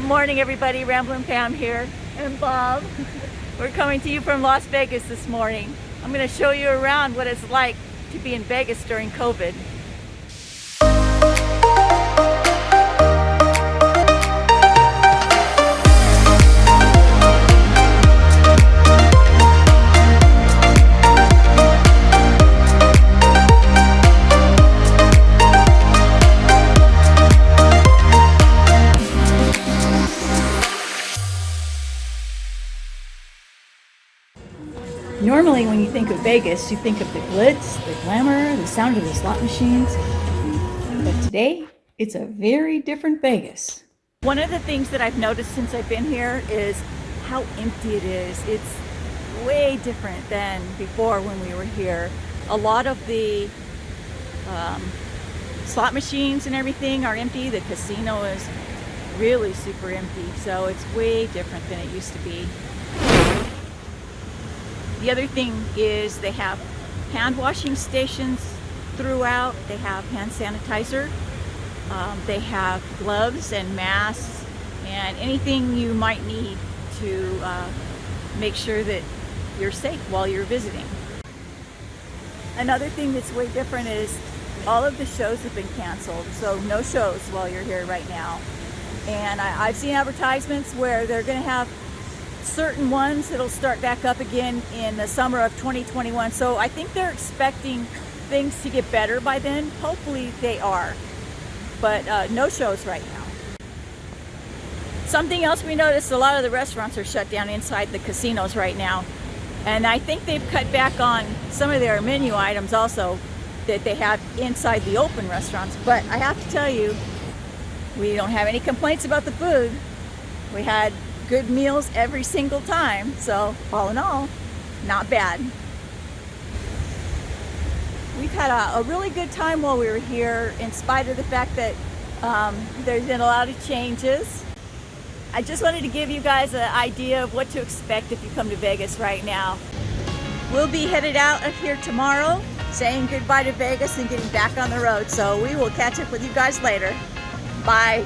Good morning everybody, Ramblin' Pam here and Bob. We're coming to you from Las Vegas this morning. I'm going to show you around what it's like to be in Vegas during COVID. Normally when you think of Vegas, you think of the glitz, the glamour, the sound of the slot machines. But today, it's a very different Vegas. One of the things that I've noticed since I've been here is how empty it is. It's way different than before when we were here. A lot of the um, slot machines and everything are empty. The casino is really super empty. So it's way different than it used to be. The other thing is they have hand washing stations throughout. They have hand sanitizer. Um, they have gloves and masks and anything you might need to uh, make sure that you're safe while you're visiting. Another thing that's way different is all of the shows have been canceled, so no shows while you're here right now. And I, have seen advertisements where they're going to have certain ones that'll start back up again in the summer of 2021. So I think they're expecting things to get better by then. Hopefully they are. But uh, no shows right now. Something else we noticed, a lot of the restaurants are shut down inside the casinos right now. And I think they've cut back on some of their menu items also that they have inside the open restaurants. But I have to tell you, we don't have any complaints about the food. We had good meals every single time. So all in all, not bad. We've had a, a really good time while we were here in spite of the fact that um, there's been a lot of changes. I just wanted to give you guys an idea of what to expect if you come to Vegas right now. We'll be headed out of here tomorrow, saying goodbye to Vegas and getting back on the road. So we will catch up with you guys later. Bye.